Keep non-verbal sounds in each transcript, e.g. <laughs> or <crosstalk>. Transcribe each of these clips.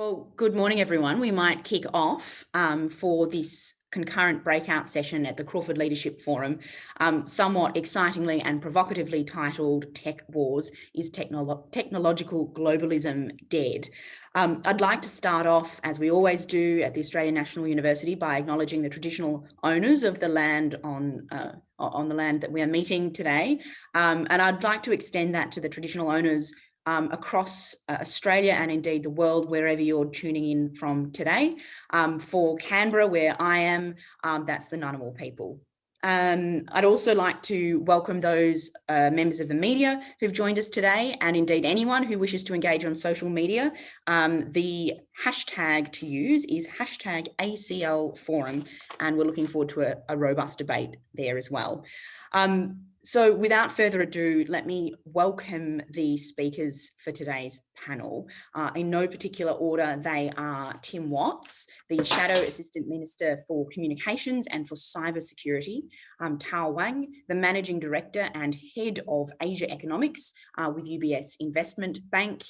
Well, good morning, everyone. We might kick off um, for this concurrent breakout session at the Crawford Leadership Forum, um, somewhat excitingly and provocatively titled Tech Wars, is Technolo Technological Globalism Dead? Um, I'd like to start off, as we always do at the Australian National University, by acknowledging the traditional owners of the land on, uh, on the land that we are meeting today. Um, and I'd like to extend that to the traditional owners um, across uh, Australia and indeed the world, wherever you're tuning in from today. Um, for Canberra, where I am, um, that's the Ngunnawal people. Um, I'd also like to welcome those uh, members of the media who've joined us today and indeed anyone who wishes to engage on social media. Um, the hashtag to use is hashtag ACL forum and we're looking forward to a, a robust debate there as well. Um, so without further ado, let me welcome the speakers for today's panel. Uh, in no particular order, they are Tim Watts, the Shadow Assistant Minister for Communications and for Cybersecurity, um, Tao Wang, the Managing Director and Head of Asia Economics uh, with UBS Investment Bank,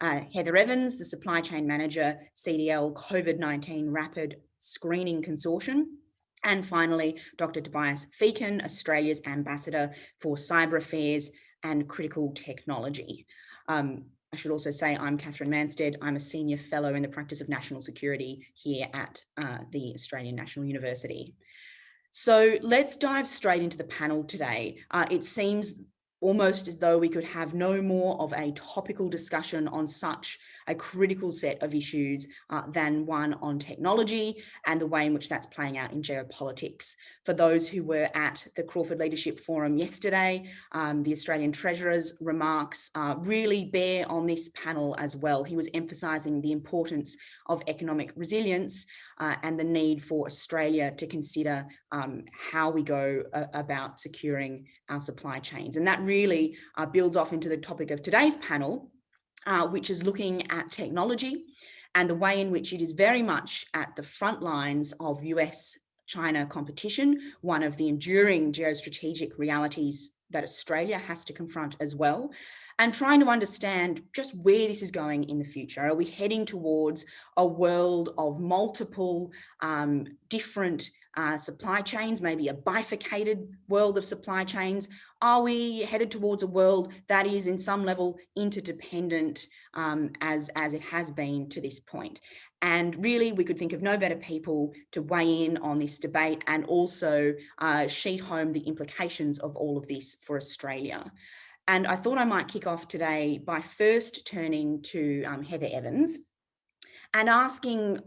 uh, Heather Evans, the Supply Chain Manager, CDL COVID-19 Rapid Screening Consortium, and finally, Dr. Tobias Feakin, Australia's Ambassador for Cyber Affairs and Critical Technology. Um, I should also say I'm Katherine Mansted. I'm a Senior Fellow in the Practice of National Security here at uh, the Australian National University. So let's dive straight into the panel today. Uh, it seems almost as though we could have no more of a topical discussion on such a critical set of issues uh, than one on technology and the way in which that's playing out in geopolitics. For those who were at the Crawford Leadership Forum yesterday, um, the Australian Treasurer's remarks uh, really bear on this panel as well. He was emphasising the importance of economic resilience uh, and the need for Australia to consider um, how we go uh, about securing our supply chains. And that really uh, builds off into the topic of today's panel, uh, which is looking at technology and the way in which it is very much at the front lines of US China competition, one of the enduring geostrategic realities that Australia has to confront as well, and trying to understand just where this is going in the future. Are we heading towards a world of multiple um, different uh, supply chains, maybe a bifurcated world of supply chains? Are we headed towards a world that is in some level interdependent um, as, as it has been to this point? And really, we could think of no better people to weigh in on this debate and also uh, sheet home the implications of all of this for Australia. And I thought I might kick off today by first turning to um, Heather Evans and asking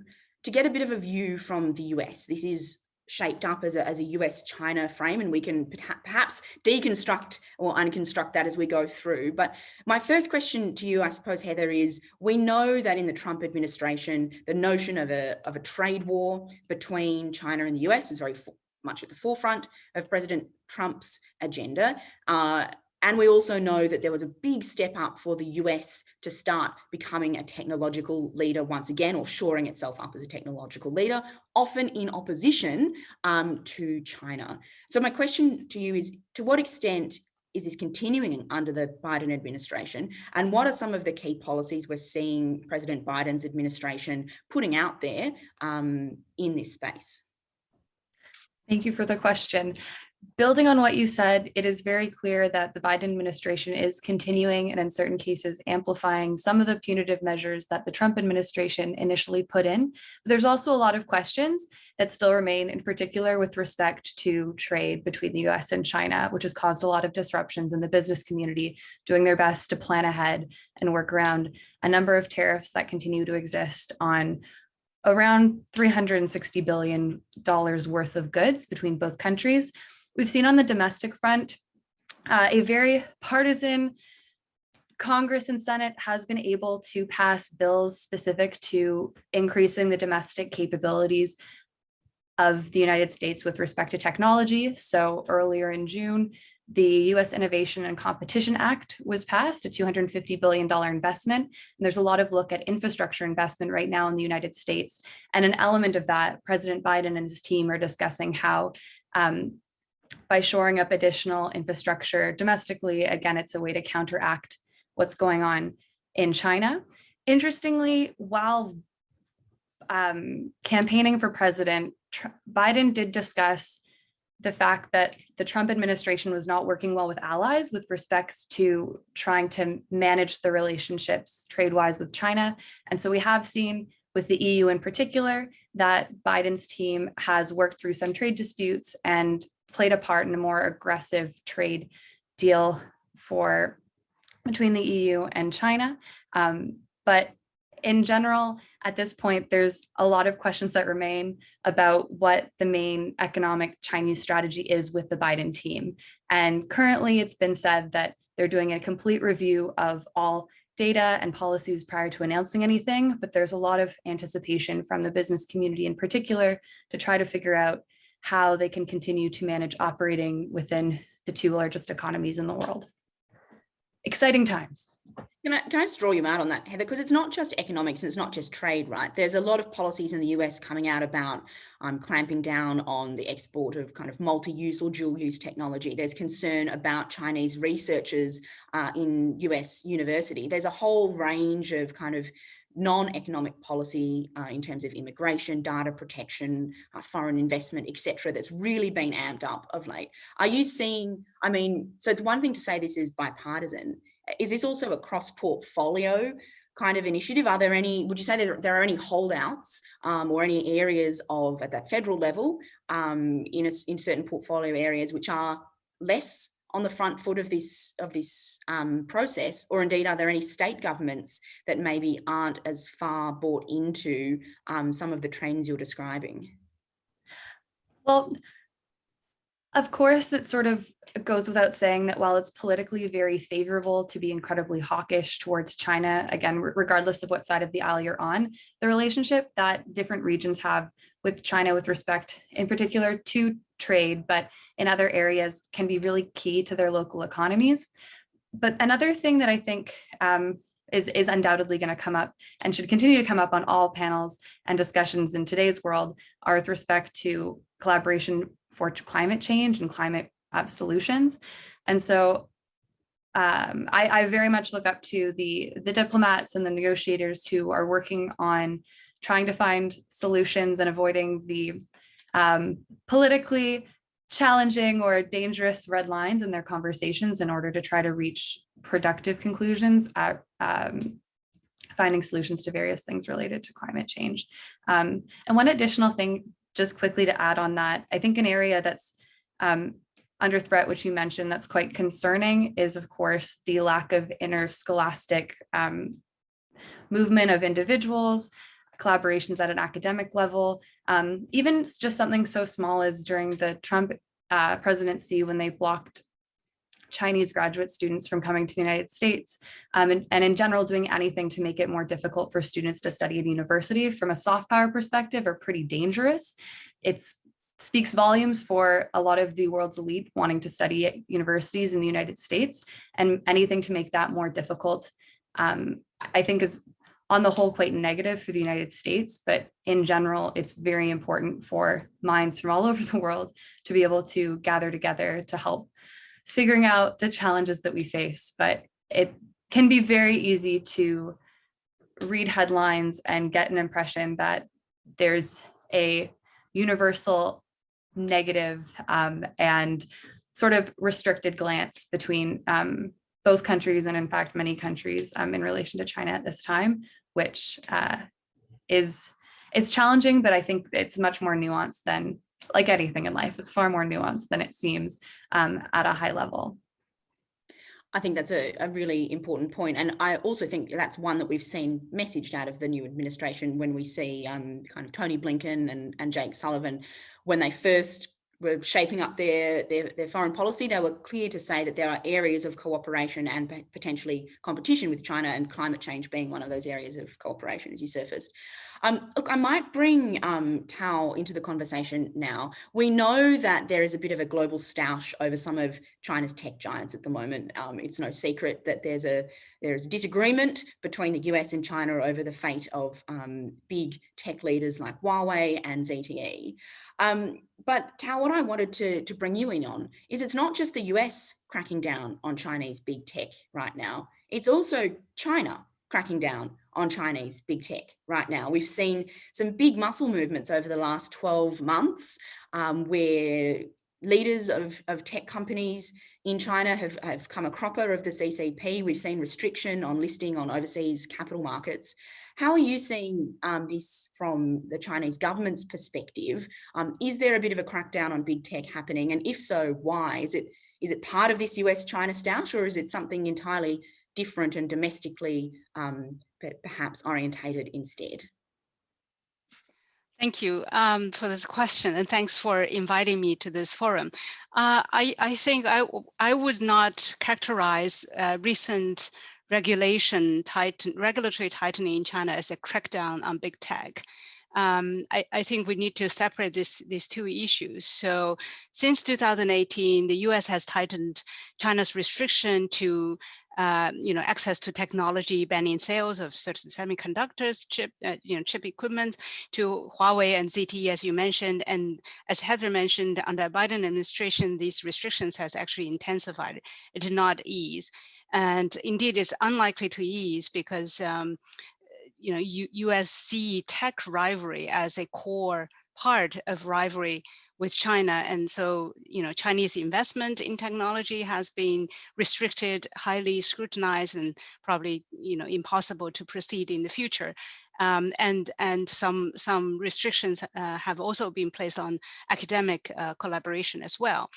to get a bit of a view from the US. This is shaped up as a, as a US-China frame and we can perhaps deconstruct or unconstruct that as we go through. But my first question to you, I suppose, Heather, is we know that in the Trump administration, the notion of a, of a trade war between China and the US is very much at the forefront of President Trump's agenda. Uh, and we also know that there was a big step up for the US to start becoming a technological leader once again, or shoring itself up as a technological leader, often in opposition um, to China. So my question to you is, to what extent is this continuing under the Biden administration? And what are some of the key policies we're seeing President Biden's administration putting out there um, in this space? Thank you for the question building on what you said, it is very clear that the Biden administration is continuing and in certain cases amplifying some of the punitive measures that the Trump administration initially put in. But there's also a lot of questions that still remain in particular with respect to trade between the US and China, which has caused a lot of disruptions in the business community doing their best to plan ahead and work around a number of tariffs that continue to exist on around $360 billion worth of goods between both countries. We've seen on the domestic front uh, a very partisan Congress and Senate has been able to pass bills specific to increasing the domestic capabilities of the United States with respect to technology. So earlier in June, the US Innovation and Competition Act was passed, a $250 billion investment. And there's a lot of look at infrastructure investment right now in the United States. And an element of that, President Biden and his team are discussing how um, by shoring up additional infrastructure domestically, again, it's a way to counteract what's going on in China. interestingly, while um, campaigning for president, Tr Biden did discuss the fact that the Trump administration was not working well with allies with respect to trying to manage the relationships trade-wise with China. And so we have seen with the EU in particular that Biden's team has worked through some trade disputes and played a part in a more aggressive trade deal for between the EU and China. Um, but in general, at this point, there's a lot of questions that remain about what the main economic Chinese strategy is with the Biden team. And currently it's been said that they're doing a complete review of all data and policies prior to announcing anything, but there's a lot of anticipation from the business community in particular to try to figure out how they can continue to manage operating within the two largest economies in the world. Exciting times. Can I, can I just draw you out on that, Heather? Because it's not just economics and it's not just trade, right? There's a lot of policies in the US coming out about um, clamping down on the export of kind of multi-use or dual-use technology. There's concern about Chinese researchers uh, in US university. There's a whole range of kind of non-economic policy uh, in terms of immigration, data protection, uh, foreign investment, etc. that's really been amped up of late. Are you seeing, I mean, so it's one thing to say this is bipartisan. Is this also a cross-portfolio kind of initiative? Are there any, would you say there, there are any holdouts um, or any areas of at that federal level um, in, a, in certain portfolio areas which are less on the front foot of this of this um, process, or indeed are there any state governments that maybe aren't as far bought into um, some of the trends you're describing? Well, of course, it sort of goes without saying that while it's politically very favorable to be incredibly hawkish towards China, again, regardless of what side of the aisle you're on, the relationship that different regions have with China with respect in particular to trade, but in other areas can be really key to their local economies. But another thing that I think um, is, is undoubtedly going to come up and should continue to come up on all panels and discussions in today's world are with respect to collaboration for climate change and climate uh, solutions. And so um, I, I, very much look up to the, the diplomats and the negotiators who are working on trying to find solutions and avoiding the um, politically challenging or dangerous red lines in their conversations in order to try to reach productive conclusions at um, finding solutions to various things related to climate change. Um, and one additional thing, just quickly to add on that, I think an area that's um, under threat, which you mentioned, that's quite concerning is, of course, the lack of interscholastic um, movement of individuals, collaborations at an academic level, um, even just something so small as during the Trump uh, presidency when they blocked Chinese graduate students from coming to the United States um, and, and, in general doing anything to make it more difficult for students to study at university from a soft power perspective are pretty dangerous. It speaks volumes for a lot of the world's elite wanting to study at universities in the United States and anything to make that more difficult um, I think is on the whole quite negative for the United States, but in general, it's very important for minds from all over the world to be able to gather together to help figuring out the challenges that we face. But it can be very easy to read headlines and get an impression that there's a universal negative um, and sort of restricted glance between um, both countries and in fact many countries um, in relation to China at this time, which uh, is is challenging, but I think it's much more nuanced than like anything in life. It's far more nuanced than it seems um, at a high level. I think that's a, a, really important point. And I also think that's one that we've seen messaged out of the new administration when we see um, kind of Tony Blinken and, and Jake Sullivan, when they first were shaping up their, their, their foreign policy, they were clear to say that there are areas of cooperation and potentially competition with China and climate change being one of those areas of cooperation as you surfaced. Um, look, I might bring um, Tao into the conversation now. We know that there is a bit of a global stoush over some of China's tech giants at the moment. Um, it's no secret that there's a there's disagreement between the US and China over the fate of um, big tech leaders like Huawei and ZTE. Um, but Tao, what I wanted to, to bring you in on is it's not just the US cracking down on Chinese big tech right now, it's also China cracking down on Chinese big tech right now. We've seen some big muscle movements over the last 12 months um, where leaders of, of tech companies in China have, have come a cropper of the CCP. We've seen restriction on listing on overseas capital markets. How are you seeing um, this from the Chinese government's perspective? Um, is there a bit of a crackdown on big tech happening? And if so, why? Is it is it part of this US-China stoush or is it something entirely different and domestically um, perhaps orientated instead? Thank you um, for this question and thanks for inviting me to this forum. Uh, I, I, think I, I would not characterize uh, recent regulation tighten, regulatory tightening in China as a crackdown on big tech. Um, I, I, think we need to separate this, these two issues. So since 2018, the US has tightened China's restriction to uh, you know, access to technology, banning sales of certain semiconductors, chip, uh, you know, chip equipment to Huawei and ZTE, as you mentioned. And as Heather mentioned, under Biden administration, these restrictions has actually intensified. It did not ease. And indeed, it's unlikely to ease because, um, you know, U USC tech rivalry as a core part of rivalry with China. And so, you know, Chinese investment in technology has been restricted, highly scrutinized, and probably, you know, impossible to proceed in the future. Um, and and some some restrictions uh, have also been placed on academic uh, collaboration as well.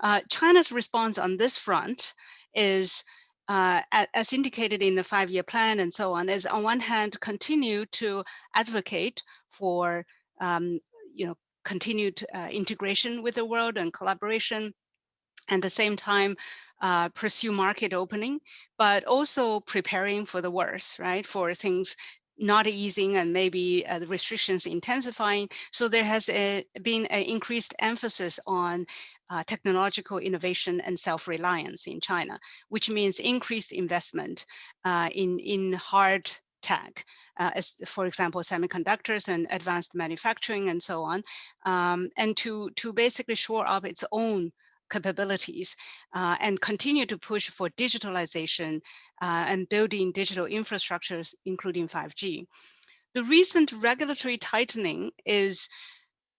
Uh, China's response on this front is uh, as indicated in the five-year plan and so on, is on one hand continue to advocate for um, you know continued uh, integration with the world and collaboration, and the same time uh, pursue market opening, but also preparing for the worst, right? For things not easing and maybe uh, the restrictions intensifying. So there has a, been an increased emphasis on uh, technological innovation and self-reliance in China, which means increased investment uh, in, in hard tech, uh, as for example, semiconductors and advanced manufacturing and so on, um, and to, to basically shore up its own capabilities uh, and continue to push for digitalization uh, and building digital infrastructures, including 5G. The recent regulatory tightening is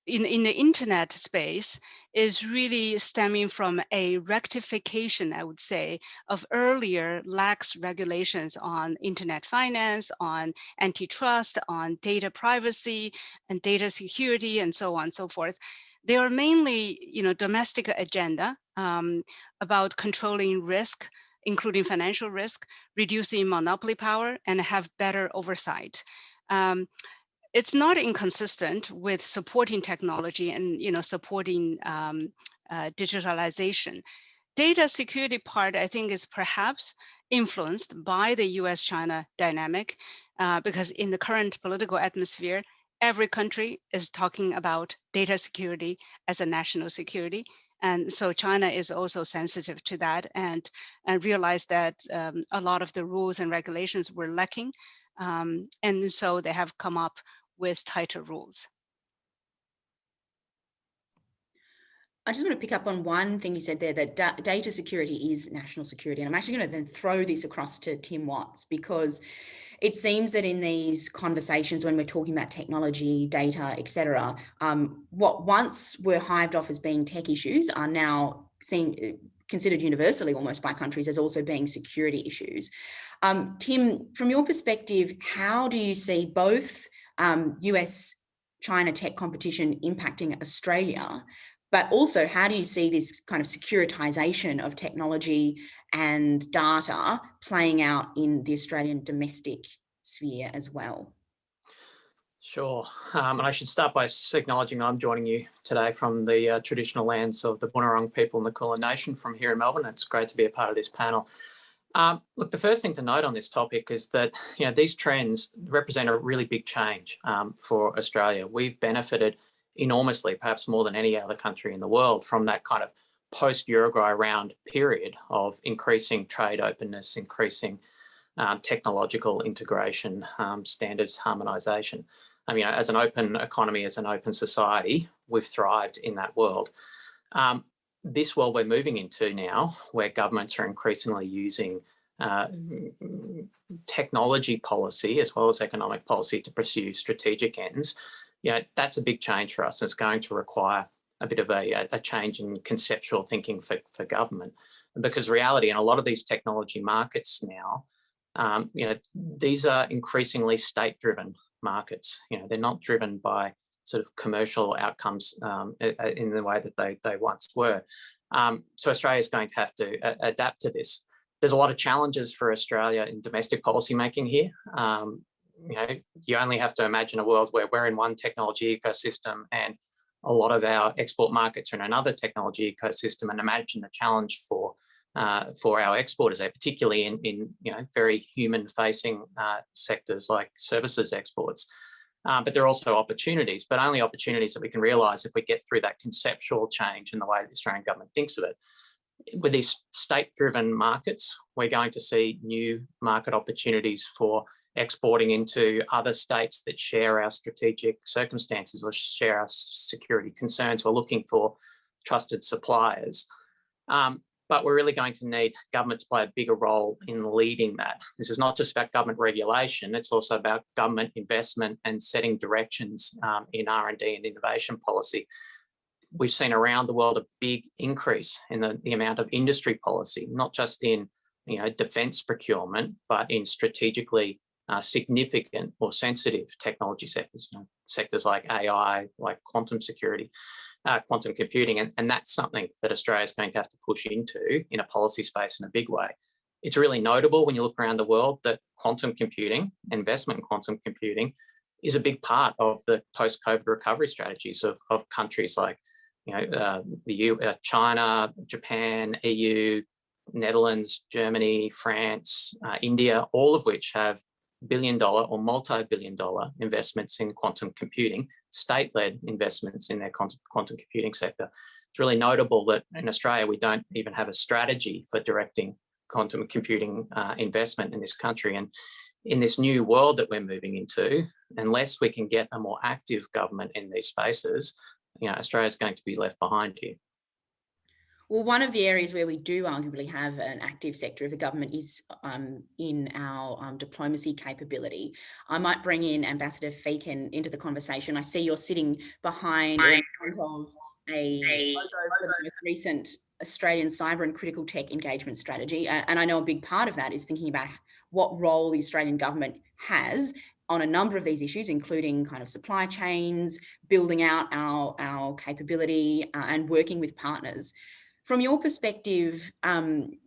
in, in the internet space is really stemming from a rectification, I would say, of earlier lax regulations on internet finance, on antitrust, on data privacy and data security, and so on and so forth. They are mainly, you know, domestic agenda um, about controlling risk, including financial risk, reducing monopoly power, and have better oversight. Um, it's not inconsistent with supporting technology and you know supporting um, uh, digitalization. Data security part, I think, is perhaps influenced by the US-China dynamic uh, because in the current political atmosphere, every country is talking about data security as a national security. And so China is also sensitive to that and, and realized that um, a lot of the rules and regulations were lacking. Um, and so they have come up with tighter rules. I just want to pick up on one thing you said there, that da data security is national security. And I'm actually going to then throw this across to Tim Watts because it seems that in these conversations when we're talking about technology, data, etc., um, what once were hived off as being tech issues are now seen considered universally almost by countries as also being security issues. Um, Tim, from your perspective, how do you see both um, US China tech competition impacting Australia, but also how do you see this kind of securitization of technology and data playing out in the Australian domestic sphere as well? Sure, um, and I should start by acknowledging I'm joining you today from the uh, traditional lands of the Bunurong people and the Kulin Nation from here in Melbourne. It's great to be a part of this panel. Um, look, the first thing to note on this topic is that you know these trends represent a really big change um, for Australia. We've benefited enormously, perhaps more than any other country in the world, from that kind of post-Uruguay round period of increasing trade openness, increasing um, technological integration, um, standards harmonisation. I mean, as an open economy, as an open society, we've thrived in that world. Um, this world we're moving into now, where governments are increasingly using uh, technology policy as well as economic policy to pursue strategic ends, you know, that's a big change for us. It's going to require a bit of a, a change in conceptual thinking for, for government because reality in a lot of these technology markets now, um, you know, these are increasingly state driven markets. You know, they're not driven by sort of commercial outcomes um, in the way that they, they once were. Um, so Australia is going to have to adapt to this. There's a lot of challenges for Australia in domestic policy making here. Um, you know, you only have to imagine a world where we're in one technology ecosystem and a lot of our export markets are in another technology ecosystem and imagine the challenge for uh, for our exporters there, particularly in, in you know very human facing uh, sectors like services exports. Uh, but there are also opportunities, but only opportunities that we can realise if we get through that conceptual change in the way the Australian government thinks of it. With these state-driven markets, we're going to see new market opportunities for exporting into other states that share our strategic circumstances or share our security concerns. We're looking for trusted suppliers. Um, but we're really going to need government to play a bigger role in leading that. This is not just about government regulation, it's also about government investment and setting directions um, in R&D and innovation policy. We've seen around the world a big increase in the, the amount of industry policy, not just in you know, defense procurement, but in strategically uh, significant or sensitive technology sectors, you know, sectors like AI, like quantum security uh, quantum computing. And, and that's something that Australia is going to have to push into in a policy space in a big way. It's really notable when you look around the world that quantum computing, investment in quantum computing, is a big part of the post-COVID recovery strategies of, of countries like you know, uh, the U, uh, China, Japan, EU, Netherlands, Germany, France, uh, India, all of which have billion dollar or multi-billion dollar investments in quantum computing, state-led investments in their quantum, computing sector. It's really notable that in Australia, we don't even have a strategy for directing quantum computing uh, investment in this country. And in this new world that we're moving into, unless we can get a more active government in these spaces, you know, Australia is going to be left behind here. Well, one of the areas where we do arguably have an active sector of the government is um, in our um, diplomacy capability. I might bring in Ambassador Feakin into the conversation. I see you're sitting behind of a, a for the most recent Australian cyber and critical tech engagement strategy. And I know a big part of that is thinking about what role the Australian government has on a number of these issues, including kind of supply chains, building out our, our capability uh, and working with partners. From your perspective, um,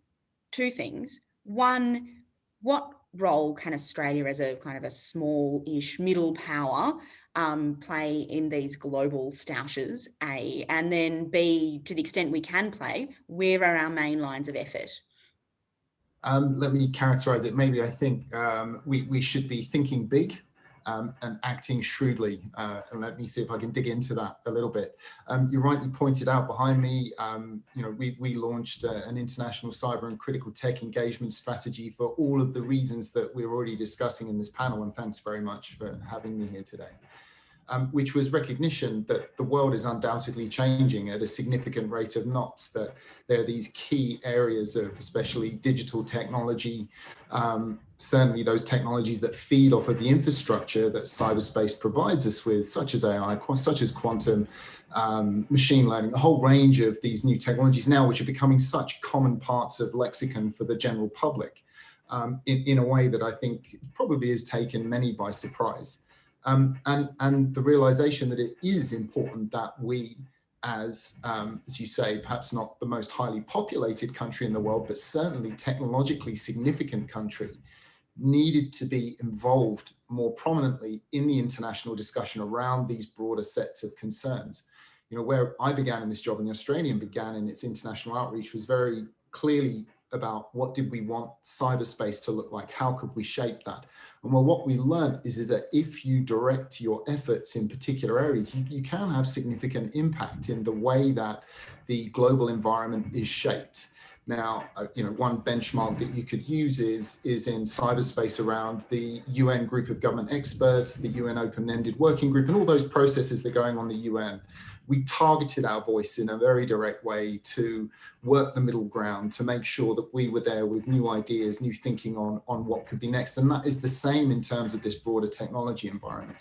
two things. One, what role can Australia as a kind of a small-ish middle power um, play in these global stoushes, A, and then B, to the extent we can play, where are our main lines of effort? Um, let me characterize it. Maybe I think um, we, we should be thinking big um, and acting shrewdly. Uh, and let me see if I can dig into that a little bit. Um, you rightly pointed out behind me, um, you know, we, we launched uh, an international cyber and critical tech engagement strategy for all of the reasons that we're already discussing in this panel. And thanks very much for having me here today um, which was recognition that the world is undoubtedly changing at a significant rate of knots, that there are these key areas of especially digital technology, um, certainly those technologies that feed off of the infrastructure that cyberspace provides us with, such as AI, such as quantum, um, machine learning, a whole range of these new technologies now, which are becoming such common parts of lexicon for the general public um, in, in a way that I think probably has taken many by surprise. Um, and, and the realization that it is important that we, as, um, as you say, perhaps not the most highly populated country in the world, but certainly technologically significant country, needed to be involved more prominently in the international discussion around these broader sets of concerns. You know, where I began in this job and the Australian began in its international outreach was very clearly about what did we want cyberspace to look like? How could we shape that? And well, what we learned is, is that if you direct your efforts in particular areas, you, you can have significant impact in the way that the global environment is shaped. Now, uh, you know, one benchmark that you could use is, is in cyberspace around the UN group of government experts, the UN open-ended working group, and all those processes that are going on the UN. We targeted our voice in a very direct way to work the middle ground, to make sure that we were there with new ideas, new thinking on, on what could be next. And that is the same in terms of this broader technology environment.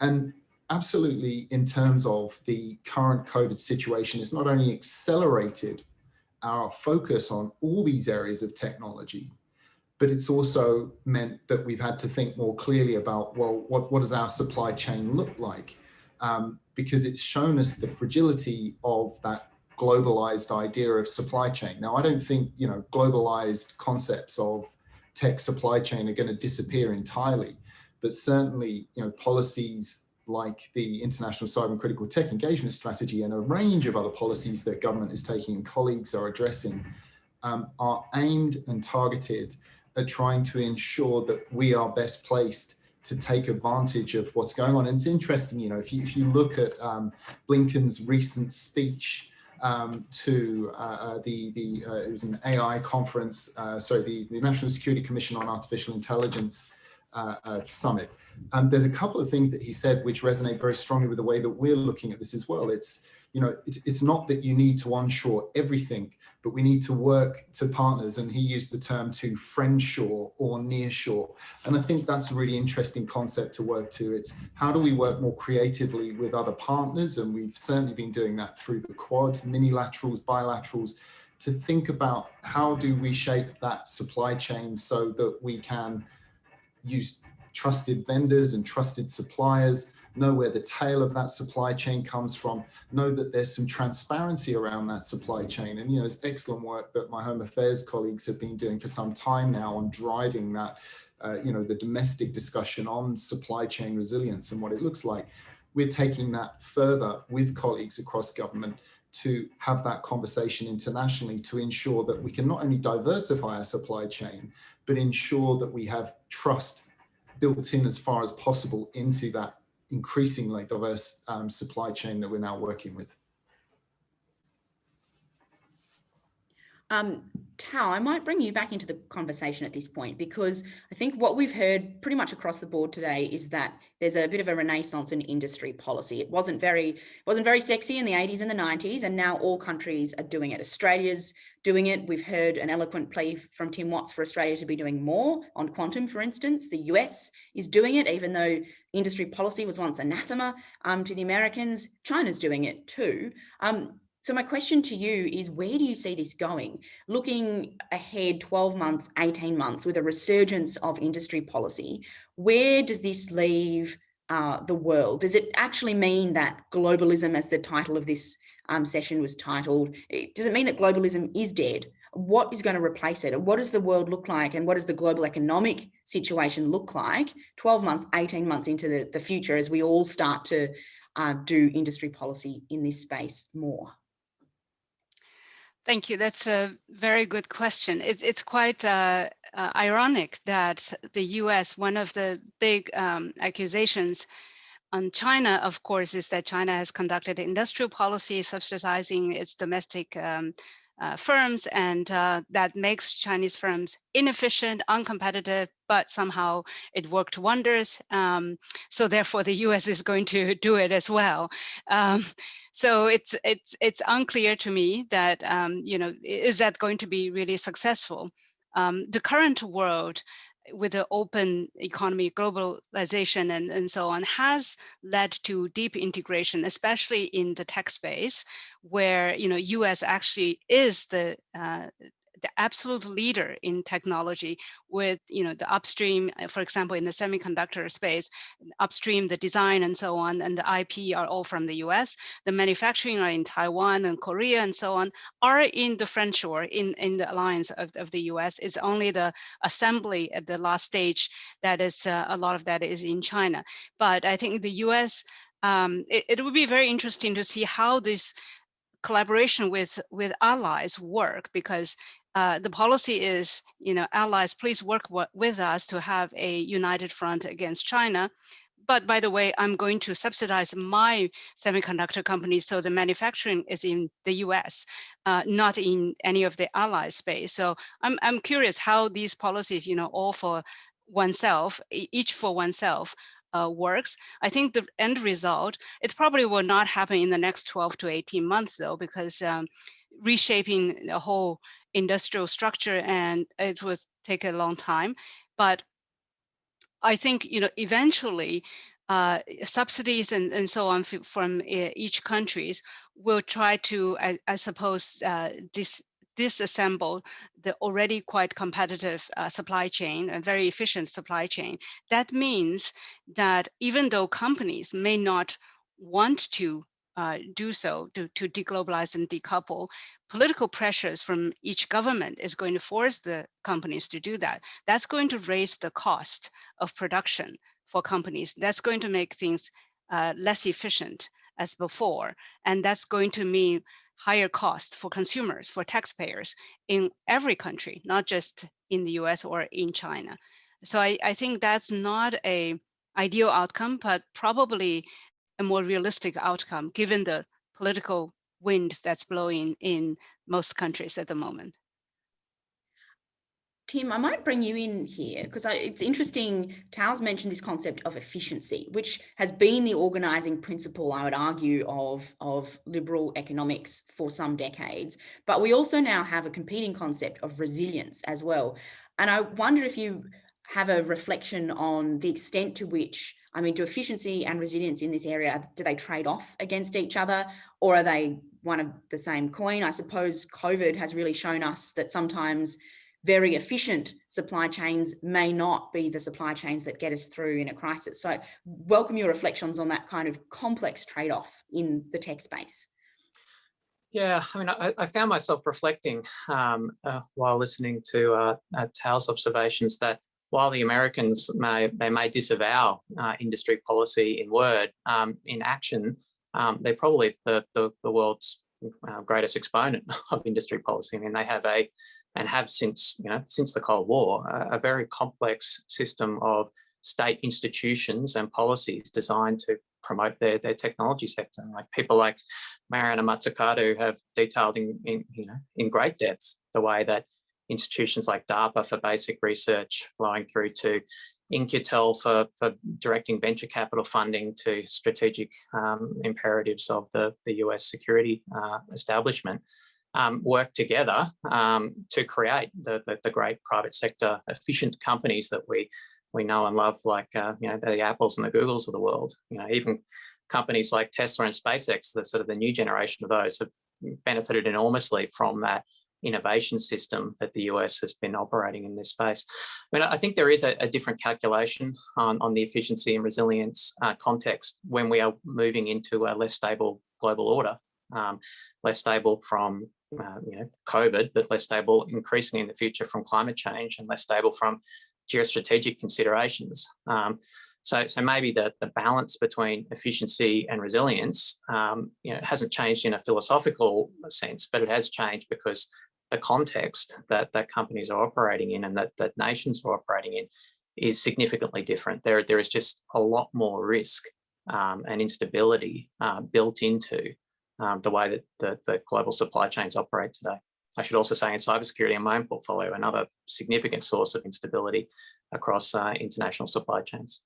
And absolutely in terms of the current COVID situation, it's not only accelerated our focus on all these areas of technology, but it's also meant that we've had to think more clearly about, well, what, what does our supply chain look like? Um, because it's shown us the fragility of that globalized idea of supply chain. Now, I don't think, you know, globalized concepts of tech supply chain are going to disappear entirely, but certainly, you know, policies like the International Cyber and Critical Tech Engagement Strategy and a range of other policies that government is taking and colleagues are addressing um, are aimed and targeted at trying to ensure that we are best placed to take advantage of what's going on. And it's interesting, you know, if you, if you look at um, Blinken's recent speech um, to uh, uh the, the uh, it was an AI conference, uh, sorry, the, the National Security Commission on Artificial Intelligence uh, uh, Summit, um, there's a couple of things that he said which resonate very strongly with the way that we're looking at this as well. It's, you know, it's, it's not that you need to onshore everything, but we need to work to partners. And he used the term to friendshore or nearshore. And I think that's a really interesting concept to work to. It's how do we work more creatively with other partners? And we've certainly been doing that through the quad, minilaterals, bilaterals, to think about how do we shape that supply chain so that we can use trusted vendors and trusted suppliers, know where the tail of that supply chain comes from, know that there's some transparency around that supply chain. And, you know, it's excellent work that my Home Affairs colleagues have been doing for some time now on driving that, uh, you know, the domestic discussion on supply chain resilience and what it looks like. We're taking that further with colleagues across government to have that conversation internationally to ensure that we can not only diversify our supply chain, but ensure that we have trust built in as far as possible into that increasingly diverse um, supply chain that we're now working with. Um, Tao, I might bring you back into the conversation at this point because I think what we've heard pretty much across the board today is that there's a bit of a renaissance in industry policy. It wasn't very wasn't very sexy in the 80s and the 90s, and now all countries are doing it. Australia's doing it. We've heard an eloquent plea from Tim Watts for Australia to be doing more on quantum, for instance. The US is doing it, even though industry policy was once anathema um, to the Americans. China's doing it too. Um, so my question to you is where do you see this going? Looking ahead 12 months, 18 months with a resurgence of industry policy, where does this leave uh, the world? Does it actually mean that globalism, as the title of this um, session was titled, does it mean that globalism is dead? What is going to replace it? And what does the world look like? And what does the global economic situation look like 12 months, 18 months into the, the future as we all start to uh, do industry policy in this space more? Thank you. That's a very good question. It's, it's quite uh, uh, ironic that the US, one of the big um, accusations on China, of course, is that China has conducted industrial policy subsidizing its domestic um, uh, firms, and uh, that makes Chinese firms inefficient, uncompetitive, but somehow it worked wonders. Um, so therefore, the U.S. is going to <laughs> do it as well. Um, so it's it's it's unclear to me that um, you know is that going to be really successful. Um, the current world with the open economy, globalization, and, and so on, has led to deep integration, especially in the tech space, where you know U.S. actually is the uh, the absolute leader in technology with you know the upstream uh, for example in the semiconductor space upstream the design and so on and the ip are all from the us the manufacturing are in taiwan and korea and so on are in the friendshore in in the alliance of, of the us it's only the assembly at the last stage that is uh, a lot of that is in china. But i think the us um, it, it would be very interesting to see how this collaboration with with allies work because uh, the policy is, you know, allies, please work with us to have a united front against China. but by the way, I'm going to subsidize my semiconductor company. So the manufacturing is in the US, uh, not in any of the allied space. So I'm, I'm curious how these policies, you know, all for oneself, each for oneself, uh, works. I think the end result, it probably will not happen in the next 12 to 18 months though, because um, reshaping the whole industrial structure and it will take a long time. But I think, you know, eventually uh, subsidies and, and so on from uh, each countries will try to, I, I suppose, uh, dis disassemble the already quite competitive uh, supply chain, a very efficient supply chain. That means that even though companies may not want to uh, do so to, to deglobalize and decouple, political pressures from each government is going to force the companies to do that. That's going to raise the cost of production for companies. That's going to make things uh, less efficient as before. And that's going to mean higher cost for consumers, for taxpayers in every country, not just in the US or in China. So I, I think that's not a ideal outcome, but probably a more realistic outcome given the political wind that's blowing in most countries at the moment. Tim, I might bring you in here because it's interesting. Tao's mentioned this concept of efficiency, which has been the organizing principle, I would argue, of, of liberal economics for some decades. But we also now have a competing concept of resilience as well. And I wonder if you have a reflection on the extent to which, I mean, do efficiency and resilience in this area, do they trade off against each other or are they one of the same coin? I suppose COVID has really shown us that sometimes very efficient supply chains may not be the supply chains that get us through in a crisis. So welcome your reflections on that kind of complex trade-off in the tech space. Yeah, I mean, I, I found myself reflecting um, uh, while listening to uh, uh, Tao's observations that while the Americans may they may disavow uh, industry policy in word, um, in action, um, they're probably the, the, the world's uh, greatest exponent <laughs> of industry policy. I mean, they have a and have since, you know, since the Cold War, a, a very complex system of state institutions and policies designed to promote their, their technology sector. Like people like Mariana Mazzucato have detailed in, in, you know, in great depth the way that institutions like DARPA for basic research flowing through to In-Q-Tel for, for directing venture capital funding to strategic um, imperatives of the, the US security uh, establishment um, work together um, to create the, the, the, great private sector efficient companies that we we know and love, like uh, you know the Apples and the Googles of the world. You know, even companies like Tesla and SpaceX, the sort of the new generation of those, have benefited enormously from that innovation system that the US has been operating in this space. I mean, I think there is a, a different calculation on, on the efficiency and resilience uh, context when we are moving into a less stable global order, um, less stable from uh, you know, COVID, but less stable increasingly in the future from climate change and less stable from geostrategic considerations. Um, so, so maybe the, the balance between efficiency and resilience, um, you know, hasn't changed in a philosophical sense, but it has changed because the context that, that companies are operating in and that, that nations are operating in is significantly different. There, there is just a lot more risk um, and instability uh, built into um, the way that the, the global supply chains operate today. I should also say in cybersecurity in my own portfolio, another significant source of instability across uh, international supply chains.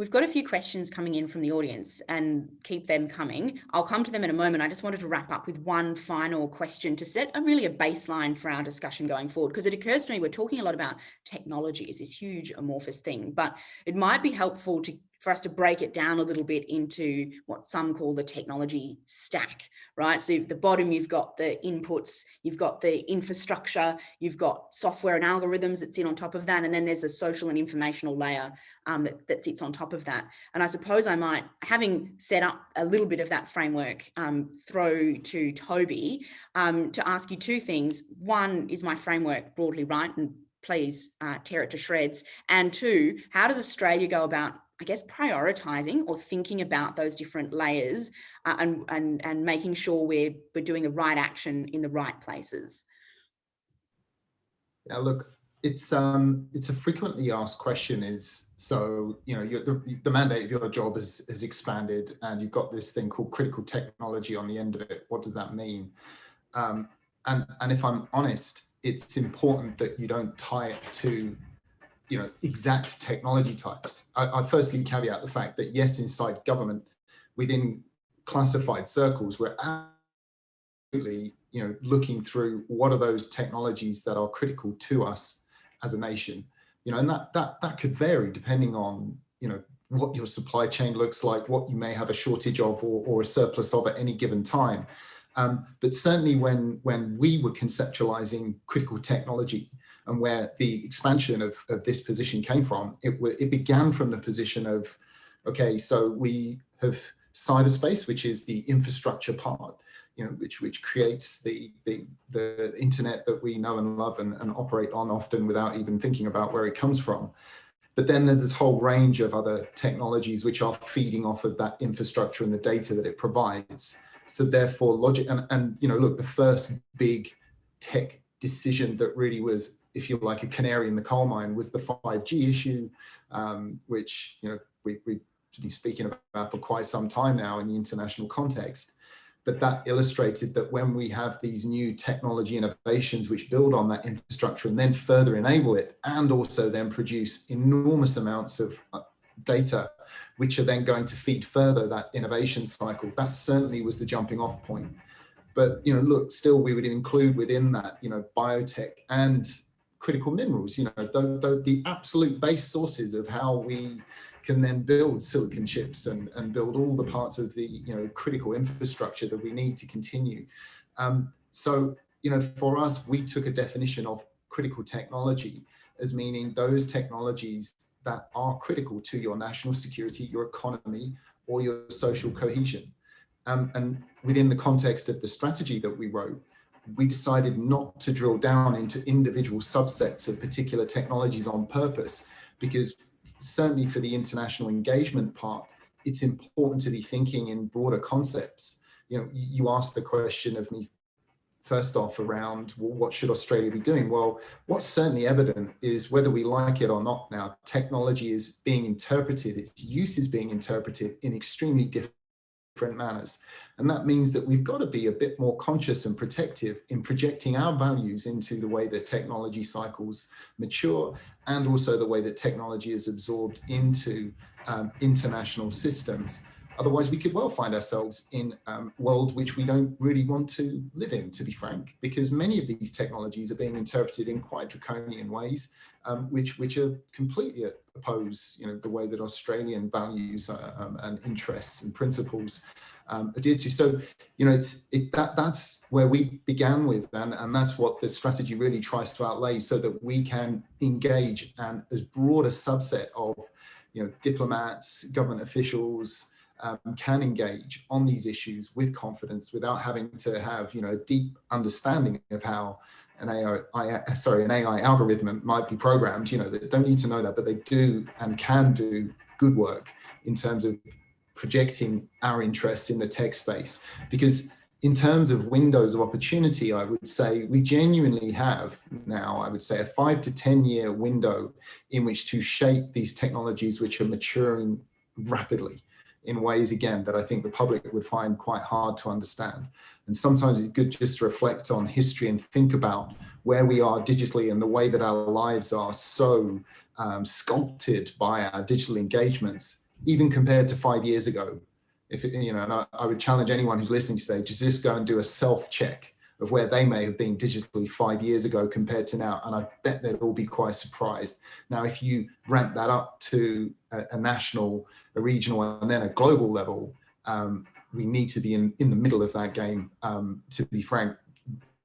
We've got a few questions coming in from the audience and keep them coming. I'll come to them in a moment. I just wanted to wrap up with one final question to set a really a baseline for our discussion going forward, because it occurs to me we're talking a lot about technology as this huge amorphous thing, but it might be helpful to for us to break it down a little bit into what some call the technology stack, right? So at the bottom, you've got the inputs, you've got the infrastructure, you've got software and algorithms that sit on top of that. And then there's a social and informational layer um, that, that sits on top of that. And I suppose I might, having set up a little bit of that framework, um, throw to Toby um, to ask you two things. One, is my framework broadly right? And please uh, tear it to shreds. And two, how does Australia go about I guess, prioritizing or thinking about those different layers uh, and, and, and making sure we're, we're doing the right action in the right places. Yeah, look, it's um it's a frequently asked question is so you know the, the mandate of your job has, has expanded and you've got this thing called critical technology on the end of it what does that mean um and and if i'm honest it's important that you don't tie it to you know exact technology types. I, I firstly caveat the fact that yes inside government within classified circles we're absolutely you know looking through what are those technologies that are critical to us as a nation. You know and that that that could vary depending on you know what your supply chain looks like what you may have a shortage of or, or a surplus of at any given time. Um, but certainly when when we were conceptualizing critical technology and where the expansion of, of this position came from it it began from the position of okay so we have cyberspace which is the infrastructure part you know, which which creates the the the internet that we know and love and, and operate on often without even thinking about where it comes from. But then there's this whole range of other technologies which are feeding off of that infrastructure and the data that it provides. So therefore logic and, and you know, look, the first big tech decision that really was, if you like, a canary in the coal mine was the 5G issue, um, which, you know, we, we've been speaking about for quite some time now in the international context. But that illustrated that when we have these new technology innovations which build on that infrastructure and then further enable it and also then produce enormous amounts of uh, data which are then going to feed further that innovation cycle that certainly was the jumping off point. But you know look still we would include within that you know biotech and critical minerals you know the, the, the absolute base sources of how we can then build silicon chips and, and build all the parts of the you know critical infrastructure that we need to continue. Um, so you know for us, we took a definition of critical technology as meaning those technologies that are critical to your national security, your economy, or your social cohesion. Um, and within the context of the strategy that we wrote, we decided not to drill down into individual subsets of particular technologies on purpose because certainly for the international engagement part, it's important to be thinking in broader concepts. You know, you asked the question of me first off around well, what should Australia be doing? Well, what's certainly evident is whether we like it or not now, technology is being interpreted, its use is being interpreted in extremely different different manners. And that means that we've got to be a bit more conscious and protective in projecting our values into the way that technology cycles mature and also the way that technology is absorbed into um, international systems. Otherwise, we could well find ourselves in a um, world which we don't really want to live in, to be frank, because many of these technologies are being interpreted in quite draconian ways, um, which which are completely oppose, you know, the way that Australian values uh, um, and interests and principles um, adhere to. So, you know, it's it, that that's where we began with, and and that's what the strategy really tries to outlay, so that we can engage and as broad a subset of, you know, diplomats, government officials um, can engage on these issues with confidence without having to have, you know, a deep understanding of how an AI, sorry, an AI algorithm might be programmed, you know, they don't need to know that, but they do and can do good work in terms of projecting our interests in the tech space. Because in terms of windows of opportunity, I would say we genuinely have now, I would say a five to 10 year window in which to shape these technologies which are maturing rapidly in ways, again, that I think the public would find quite hard to understand. And sometimes it's good just to reflect on history and think about where we are digitally and the way that our lives are so um, sculpted by our digital engagements, even compared to five years ago. If you know, and I, I would challenge anyone who's listening today to just go and do a self check of where they may have been digitally five years ago compared to now. And I bet they'd all be quite surprised. Now, if you ramp that up to a, a national, a regional, and then a global level, um, we need to be in, in the middle of that game, um, to be frank,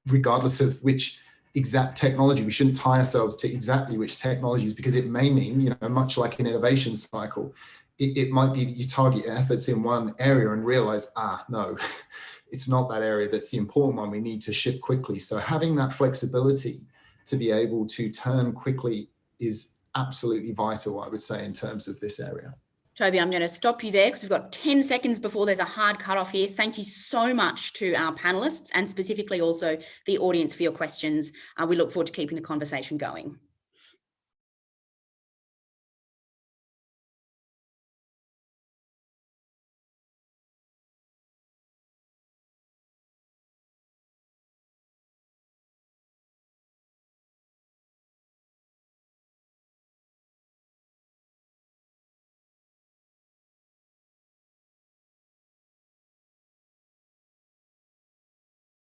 regardless of which exact technology. We shouldn't tie ourselves to exactly which technologies because it may mean, you know, much like an innovation cycle, it, it might be that you target efforts in one area and realize, ah, no, it's not that area that's the important one. We need to shift quickly. So having that flexibility to be able to turn quickly is absolutely vital, I would say, in terms of this area. Toby, I'm going to stop you there because we've got 10 seconds before there's a hard cutoff here. Thank you so much to our panelists and specifically also the audience for your questions. Uh, we look forward to keeping the conversation going.